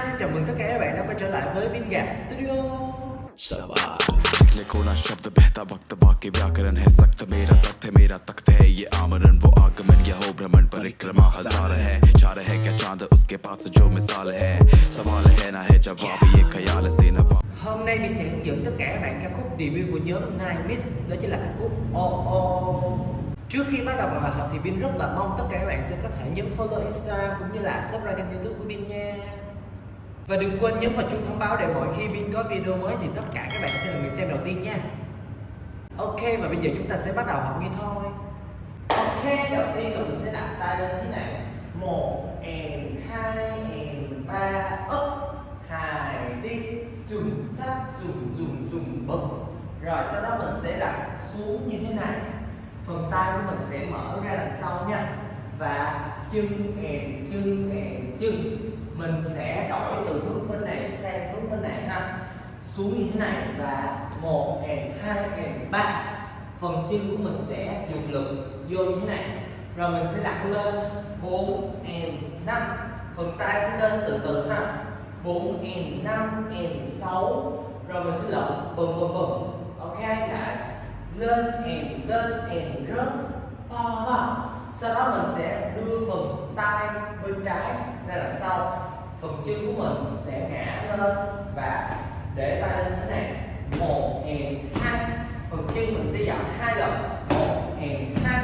xin chào mừng tất cả các bạn đã quay trở lại với Bingard Studio सवाल निकले कोना शब्द बहता वक्त बाकी व्याकरण है सख्त मेरा तख्त है मेरा तख्त है ये आमरण वो आगमन यह हो भ्रमण परिक्रमा हजार है चार है क्या चांद उसके पास जो मिसाल है सवाल है ना है जवाब ये ख्याल से नवा Hôm nay mình sẽ hướng dẫn tất cả các bạn ca khúc debut của nhóm Nine Mix Đó chính là ca khúc Oh Oh Trước khi bắt đầu vào bài học thì Bin rất là mong tất cả các bạn sẽ có thể nhấn follow Instagram cũng như là subscribe kênh youtube của Bin nha Và đừng quên nhấn vào chuông thông báo để mỗi khi Bin có video mới thì tất cả các bạn sẽ là người xem đầu tiên nha. Ok, và bây giờ chúng ta sẽ bắt đầu học ngay thôi. Ok, đầu tiên là mình sẽ đặt tay lên thế này. Một and hai and ba up hai, đi. Trùng chắc trùng trùng trùng bật rồi, sau đó mình sẽ đặt xuống như thế này. Phần tay của mình sẽ mở ra đằng sau nha. Và chân and chân and chân. Mình sẽ đổi từ hướng bên này sang hướng bên này ha xuống như thế này và một kèm hai kèm ba. Phần chân của mình sẽ dùng lực vô như thế này. Rồi mình sẽ đặt lên 4 and 5 phần tay sẽ lên từ từ ha. 4 and 5 and 6 rồi mình sẽ lộn bùm bùm bùm ok lại lên and lên and rớt. Ba ba. Sau đó mình sẽ đưa phần tay bên trái ra đằng sau. Phần chân của mình sẽ ngã lên và để tay lên thế này. Một and hai. Phần chân mình sẽ giảm hai lần. Một and hai.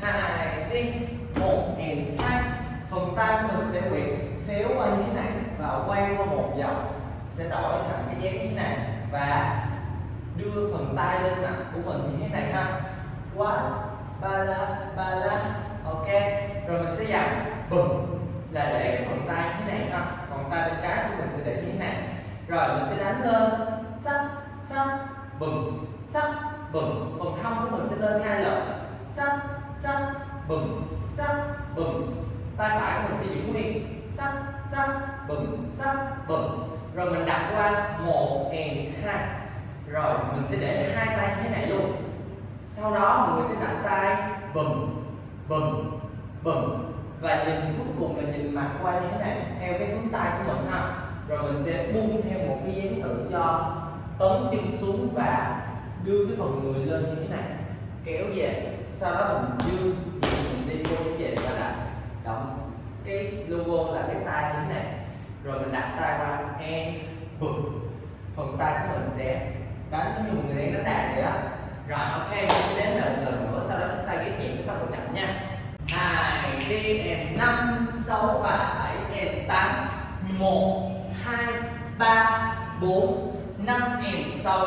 Hai đi. Một and hai. Phần tay của mình sẽ quyện xéo qua như thế này và quay qua một vòng. Sẽ đổi thành cái dáng như thế này và đưa phần tay lên mặt của mình như thế này ha. Quá, ba la ba la ok, rồi mình sẽ dặn bùm là để cái phần tay như thế này ha. Còn tay bên trái của mình sẽ để như thế này rồi, mình sẽ đánh lên. Sắc sắc bùm sắc bùm phần hông của mình sẽ lên hai lần. Sắc sắc bùm sắc bùm tay phải của mình sẽ giữ nguyên. Sắc sắc bùm sắc bùm rồi mình đặt qua một and hai. Rồi, mình sẽ để hai tay như thế này luôn. Sau đó, mọi người sẽ đặt tay. Bùm bùm bùm và nhìn cuối cùng là nhìn mặt qua như thế này. Theo cái hướng tay của mình ha rồi mình sẽ buông theo một cái đó tự tấn chân xuống và đưa cái phần người lên như thế này, kéo về, sau đó mình đưa mình đi vô như vậy và đặt động. Cái logo là cái tay như thế này. Rồi mình đặt tay qua em phần tay của mình sẽ đánh giống như một người đang đánh đàn vậy đó. Rồi, ok, mình sẽ đến lần lần nữa, sau đó chúng ta ghép nhịp chúng ta độ chậm nha. Hai đi em năm, sáu và bảy em tám, một, hai, ba bốn, năm nghìn sáu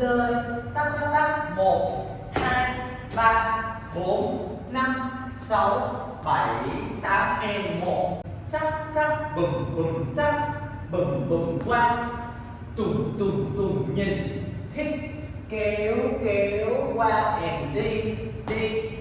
lơi tắc tắc tắc, một, hai, ba, bốn, năm, sáu, bảy, tám, em, một. Sắc sắc bừng bừng sắc bừng bừng qua. Tùng tùng tùng, nhìn. Hít, kéo kéo, qua, em đi đi.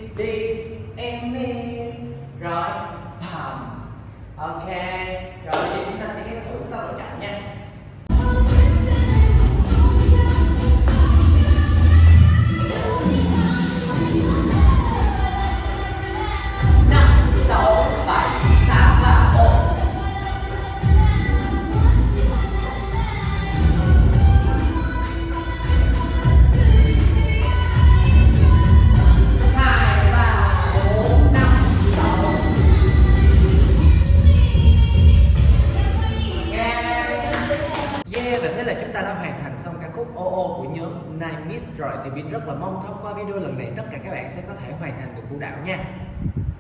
Thế là chúng ta đã hoàn thành xong ca khúc OO của nhóm Nine Miss rồi thì Bin rất là mong thông qua video lần này, tất cả các bạn sẽ có thể hoàn thành được vũ đạo nha.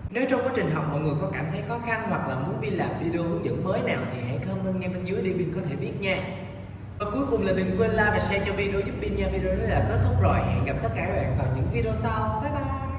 Nếu trong quá trình học mọi người có cảm thấy khó khăn hoặc là muốn Bin làm video hướng dẫn mới nào thì hãy comment ngay bên dưới để Bin có thể biết nha. Và cuối cùng là đừng quên like và share cho video giúp Bin nha. Video này là kết thúc rồi. Hẹn gặp tất cả các bạn vào những video sau. Bye bye.